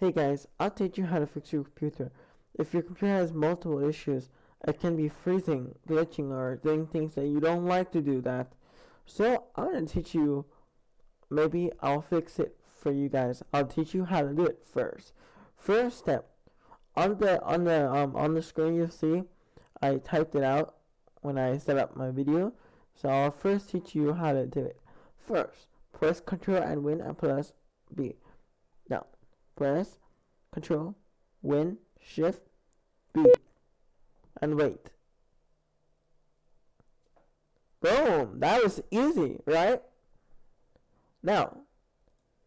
Hey guys, I'll teach you how to fix your computer. If your computer has multiple issues, it can be freezing, glitching, or doing things that you don't like to do that. So I'm gonna teach you, maybe I'll fix it for you guys. I'll teach you how to do it first. First step, on the on the um on the screen you see, I typed it out when I set up my video. So I'll first teach you how to do it. First, press Control and Win and plus B. Press Control, Win, Shift, B, and wait. Boom! That was easy, right? Now,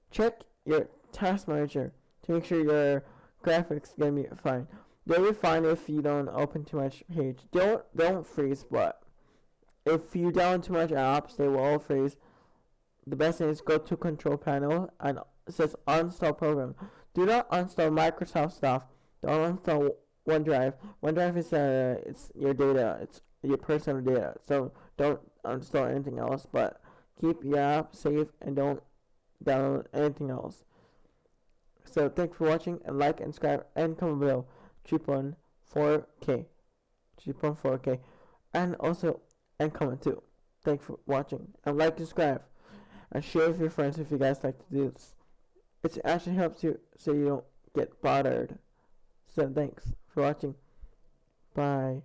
check your task manager to make sure your graphics gonna be fine. They'll be fine if you don't open too much page. Don't don't freeze, but if you download too much apps, they will all freeze. The best thing is go to control panel and it says uninstall program. Do not uninstall Microsoft stuff. Don't uninstall OneDrive. OneDrive is uh it's your data. It's your personal data. So don't uninstall anything else, but keep your app safe and don't download anything else. So thanks for watching and like and subscribe and comment below. Cheap on 4K. Cheap on 4K. And also and comment too. Thanks for watching and like and subscribe and share with your friends if you guys like to do this. It actually helps you so you don't get bothered. So thanks for watching. Bye.